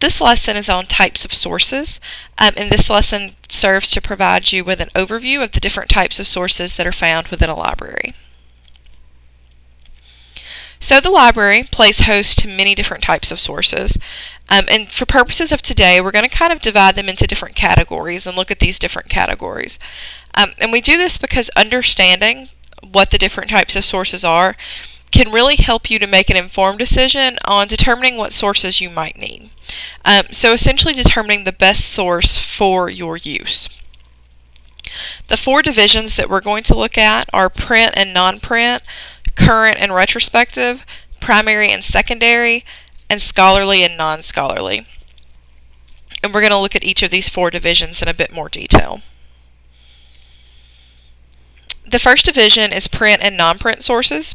This lesson is on types of sources, um, and this lesson serves to provide you with an overview of the different types of sources that are found within a library. So the library plays host to many different types of sources. Um, and for purposes of today, we're going to kind of divide them into different categories and look at these different categories. Um, and we do this because understanding what the different types of sources are can really help you to make an informed decision on determining what sources you might need. Um, so essentially determining the best source for your use. The four divisions that we're going to look at are print and non-print, current and retrospective, primary and secondary, and scholarly and non-scholarly. And we're going to look at each of these four divisions in a bit more detail. The first division is print and non-print sources.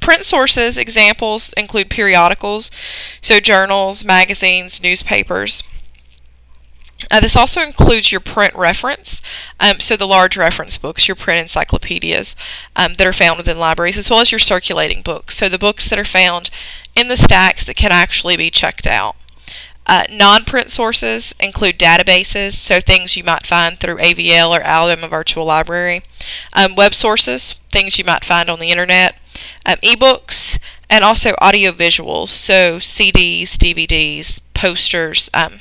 Print sources examples include periodicals, so journals, magazines, newspapers. Uh, this also includes your print reference, um, so the large reference books, your print encyclopedias um, that are found within libraries, as well as your circulating books, so the books that are found in the stacks that can actually be checked out. Uh, non-print sources include databases, so things you might find through AVL or Alabama Virtual Library. Um, web sources, things you might find on the internet. Um, ebooks, and also audio visuals, so CDs, DVDs, posters, um,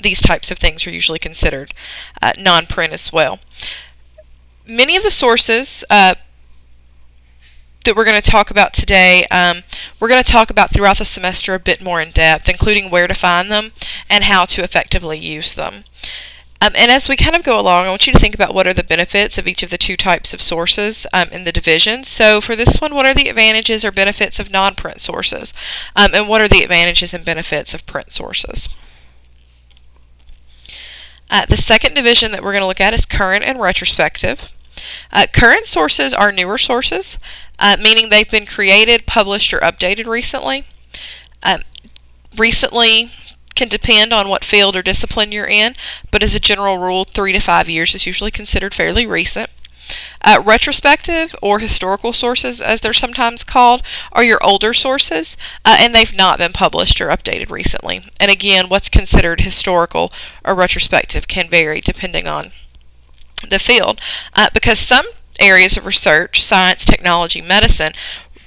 these types of things are usually considered uh, non-print as well. Many of the sources uh, that we're going to talk about today, um, we're going to talk about throughout the semester a bit more in depth, including where to find them and how to effectively use them. Um, and as we kind of go along, I want you to think about what are the benefits of each of the two types of sources um, in the division. So for this one, what are the advantages or benefits of non-print sources? Um, and what are the advantages and benefits of print sources? Uh, the second division that we're going to look at is current and retrospective. Uh, current sources are newer sources, uh, meaning they've been created, published, or updated recently. Um, recently can depend on what field or discipline you're in, but as a general rule, three to five years is usually considered fairly recent. Uh, retrospective or historical sources, as they're sometimes called, are your older sources, uh, and they've not been published or updated recently. And again, what's considered historical or retrospective can vary depending on the field, uh, because some areas of research, science, technology, medicine,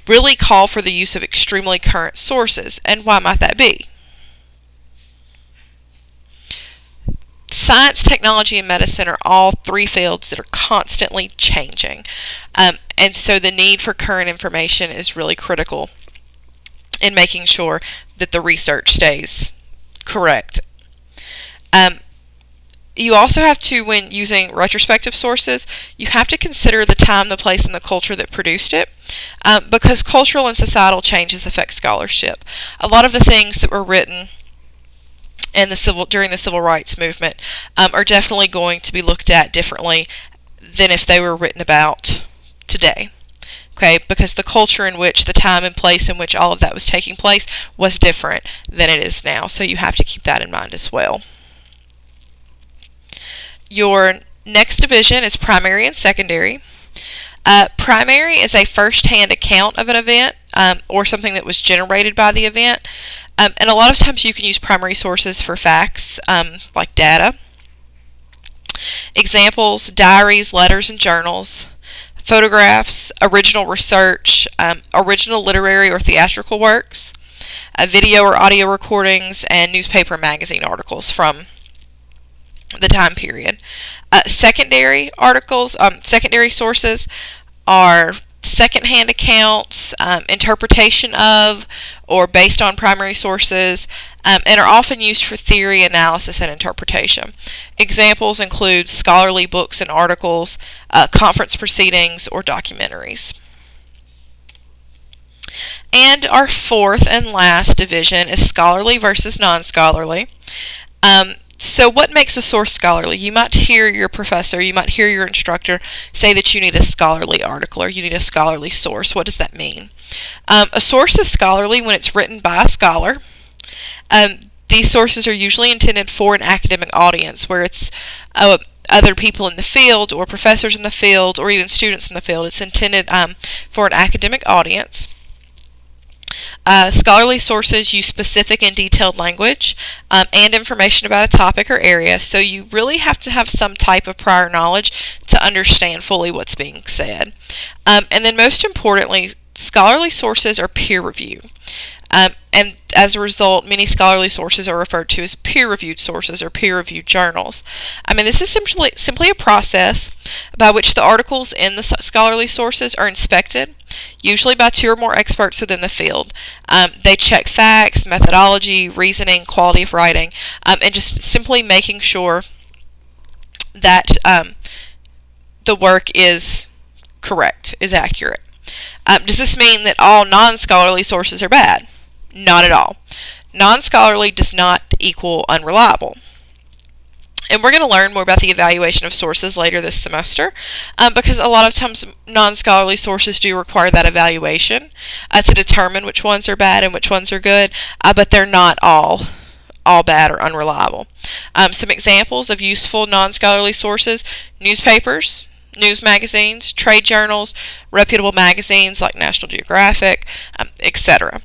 really call for the use of extremely current sources. And why might that be? Science, technology, and medicine are all three fields that are constantly changing. Um, and so the need for current information is really critical in making sure that the research stays correct. Um, you also have to, when using retrospective sources, you have to consider the time, the place, and the culture that produced it, um, because cultural and societal changes affect scholarship. A lot of the things that were written and the civil during the civil rights movement um, are definitely going to be looked at differently than if they were written about today. Okay, because the culture in which the time and place in which all of that was taking place was different than it is now. So you have to keep that in mind as well. Your next division is primary and secondary. Uh, primary is a first-hand account of an event um, or something that was generated by the event. Um, and a lot of times you can use primary sources for facts, um, like data. Examples, diaries, letters, and journals, photographs, original research, um, original literary or theatrical works, uh, video or audio recordings, and newspaper magazine articles from the time period. Uh, secondary articles, um, secondary sources are secondhand accounts, um, interpretation of, or based on primary sources, um, and are often used for theory, analysis, and interpretation. Examples include scholarly books and articles, uh, conference proceedings, or documentaries. And our fourth and last division is scholarly versus non-scholarly. Um, so what makes a source scholarly? You might hear your professor, you might hear your instructor say that you need a scholarly article or you need a scholarly source. What does that mean? Um, a source is scholarly when it's written by a scholar. Um, these sources are usually intended for an academic audience where it's uh, other people in the field or professors in the field or even students in the field. It's intended um, for an academic audience. Uh, scholarly sources use specific and detailed language um, and information about a topic or area, so you really have to have some type of prior knowledge to understand fully what's being said. Um, and then, most importantly, scholarly sources are peer reviewed. Um, and as a result, many scholarly sources are referred to as peer-reviewed sources or peer-reviewed journals. I mean, this is simply, simply a process by which the articles in the scholarly sources are inspected, usually by two or more experts within the field. Um, they check facts, methodology, reasoning, quality of writing, um, and just simply making sure that um, the work is correct, is accurate. Um, does this mean that all non-scholarly sources are bad? Not at all. Non-scholarly does not equal unreliable. And we're going to learn more about the evaluation of sources later this semester um, because a lot of times non-scholarly sources do require that evaluation uh, to determine which ones are bad and which ones are good, uh, but they're not all all bad or unreliable. Um, some examples of useful non-scholarly sources, newspapers, news magazines, trade journals, reputable magazines like National Geographic, um, etc.